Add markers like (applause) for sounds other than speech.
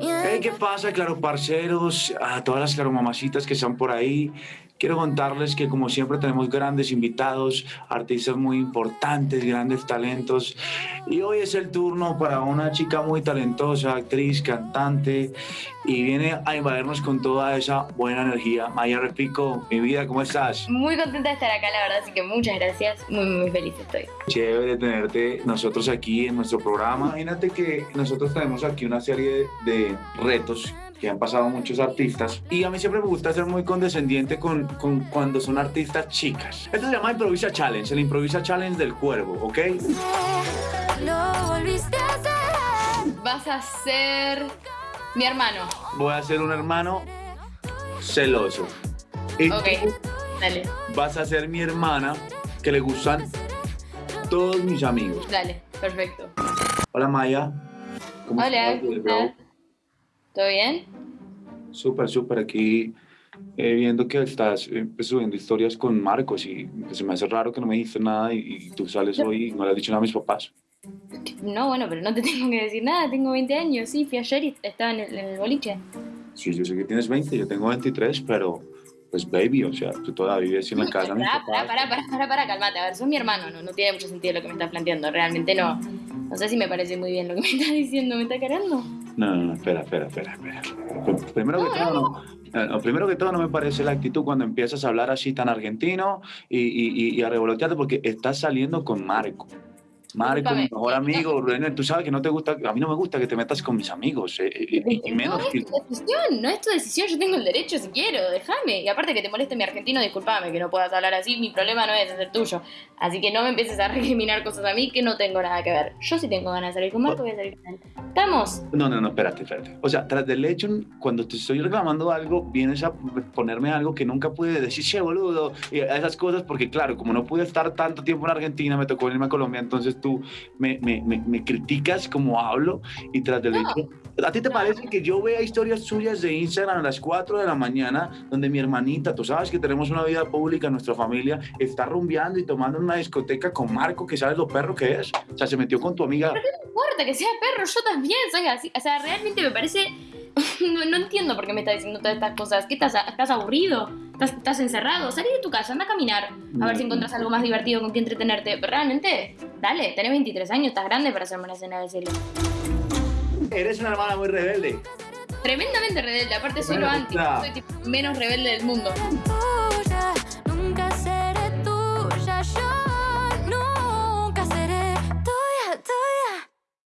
Hey, ¿qué pasa, claro, parceros? A todas las claro mamacitas que están por ahí. Quiero contarles que como siempre tenemos grandes invitados, artistas muy importantes, grandes talentos. Y hoy es el turno para una chica muy talentosa, actriz, cantante, y viene a invadirnos con toda esa buena energía. Maya Repico, mi vida, ¿cómo estás? Muy contenta de estar acá, la verdad, así que muchas gracias. Muy, muy feliz estoy. Chévere tenerte nosotros aquí en nuestro programa. Imagínate que nosotros tenemos aquí una serie de retos que han pasado muchos artistas. Y a mí siempre me gusta ser muy condescendiente con, con cuando son artistas chicas. Esto se llama Improvisa Challenge, el Improvisa Challenge del cuervo, ¿ok? Lo volviste a hacer. Vas a ser mi hermano. Voy a ser un hermano celoso. Y Ok, tú dale, vas a ser mi hermana que le gustan todos mis amigos. dale, perfecto. Hola Maya. ¿Cómo Hola, estás. ¿Todo bien? Súper, súper. Aquí eh, viendo que estás eh, pues, subiendo historias con Marcos y pues, se me hace raro que no me dijiste nada y, y tú sales hoy y no le has dicho nada a mis papás. No, bueno, pero no te (laughs) tengo que decir nada, tengo 20 años, sí, fui ayer y estaba en el, en el boliche. Sí, yo sé que tienes 20, yo tengo 23, pero pues baby, o sea, tú todavía vives en la (laughs) casa Pará, pará, pará, pará, pará, calmate. A ver, sos mi hermano, no, no tiene mucho sentido lo que me estás planteando, realmente no. No sé si me parece muy bien lo que me (laughs) estás diciendo, ¿me está cargando? No, no, no, espera, espera, espera, espera. Pr- Primero que todo, no, eh, no, primero que todo no me parece la actitud cuando empiezas a hablar así tan argentino y- y a revolotearte porque estás saliendo con Marco. Marco, mi mejor amigo, René, tú sabes que no te gusta, a mí no me gusta que te metas con mis amigos, eh, eh, y, menos no es tu decisión, no es tu decisión, yo tengo el derecho si quiero, déjame. Y aparte que te moleste mi argentino, discúlpame que no puedas hablar así, mi problema no es el tuyo. Así que no me empieces a recriminar cosas a mí que no tengo nada que ver. Yo sí tengo ganas de salir con Marco, voy a salir con él. ¿Estamos? No, no, no, espérate, espérate. O sea, tras del hecho, cuando te estoy reclamando algo, vienes a ponerme algo que nunca pude decir, che, boludo, esas cosas, porque claro, como no pude estar tanto tiempo en Argentina, me tocó venirme a Colombia, entonces tú me, me, me, me criticas como hablo y tras del No. hecho... ¿A ti te parece que yo vea historias suyas de Instagram a las 4 de la mañana donde mi hermanita, tú sabes que tenemos una vida pública en nuestra familia, está rumbeando y tomando en una discoteca con Marco, que sabes lo perro que es? O sea, se metió con tu amiga. No importa que sea perro, yo también soy así. O sea, realmente me parece... (laughs) No, no entiendo por qué me estás diciendo todas estas cosas. ¿Qué estás, estás aburrido? ¿Estás, ¿Estás encerrado? Salí de tu casa, anda a caminar. A ver si encuentras algo más divertido con que entretenerte. Pero realmente, dale, tenés 23 años, estás grande para hacerme una escena de celos. Eres una hermana muy rebelde. Tremendamente rebelde, aparte soy lo anti. Soy tipo menos rebelde del mundo. Oh,